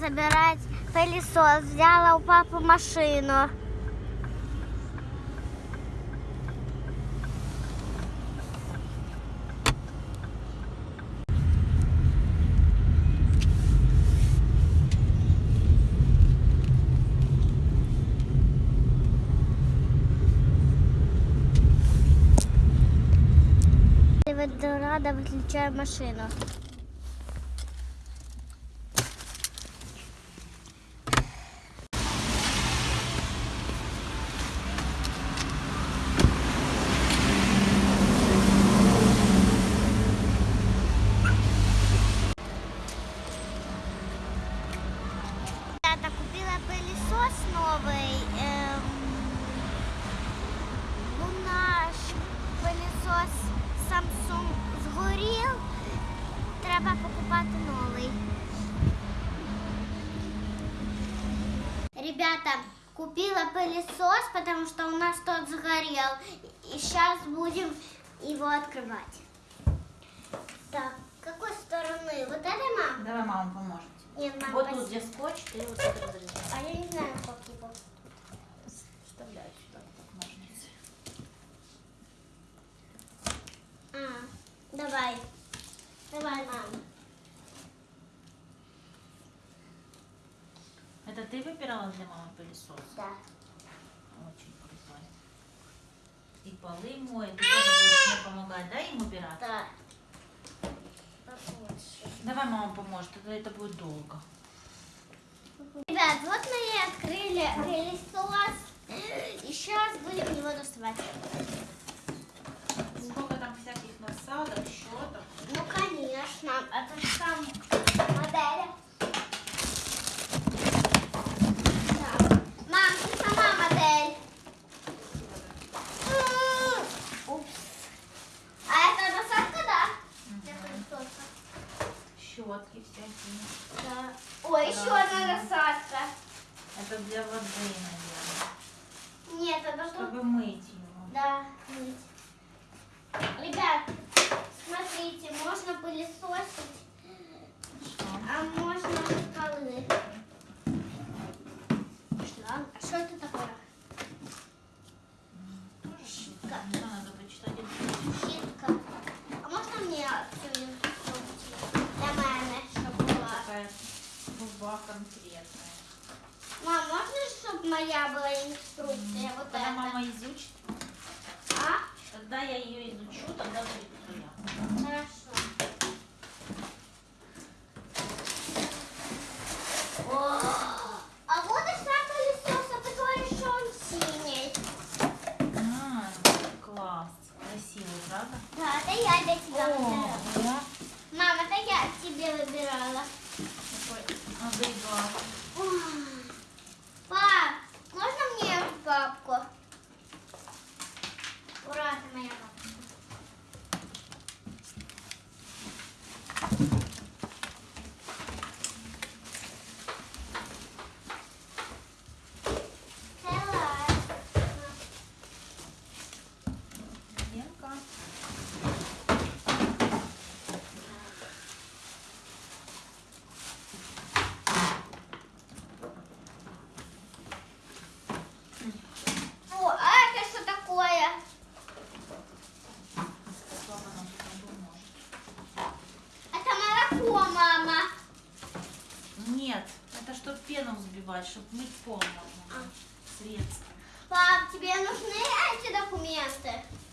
забирать пылесос. Взяла у папы машину. Рада выключаю машину. Ребята, купила пылесос новый. Эм, ну, наш пылесос Samsung згорів. Треба покупати новий. Ребята, купила пылесос, потому что у нас тот сгорел. И сейчас будем его открывать. Так, какой стороны? Вот этой, мам? Давай мама поможет. Нет, мам, Вот тут где скотч, ты вот это разрезаешь. А я не знаю, как его. Вставляй сюда так ножницы. А, давай. Давай, мам. Это ты выбирала для мамы пылесос? Да. Очень крутой. И полы моет, ты тоже будешь мне помогать, да, им убирать? Да. Давай мама поможет, тогда это будет долго. Ребят, вот мы и открыли пылесос. И сейчас будем его доставать. Щетки всякие. Да. Ой, еще одна насадка. Это для воды, наверное. Нет, это что? Чтобы мыть его. Да, мыть. Ребят, смотрите, можно пылесосить, Что? а можно полы. Шланг. А что это такое? Почитать. Щитка. А можно мне всю инструкцию для мамы, чтобы была? Такая труба конкретная. Мам, можно, чтобы моя была инструкция? Вот Когда это. мама изучит, А? когда я ее изучу, тогда будет твоя. Хорошо. О, а вот и сам пылесос, а ты говоришь, что он синий. А, класс. Красивый, правда? Да, это я для тебя. да? Мама, это я тебе выбирала. Такой агрегат. Ой. Пап, можно мне папку? Ура, ты моя папка. Целая. Ленка. О, а это что такое? Папа нам тут поможет. Это молоко, мама. Нет, это чтобы пену взбивать, чтобы мыть пол можно. А. Средство. Пап, тебе нужны эти документы?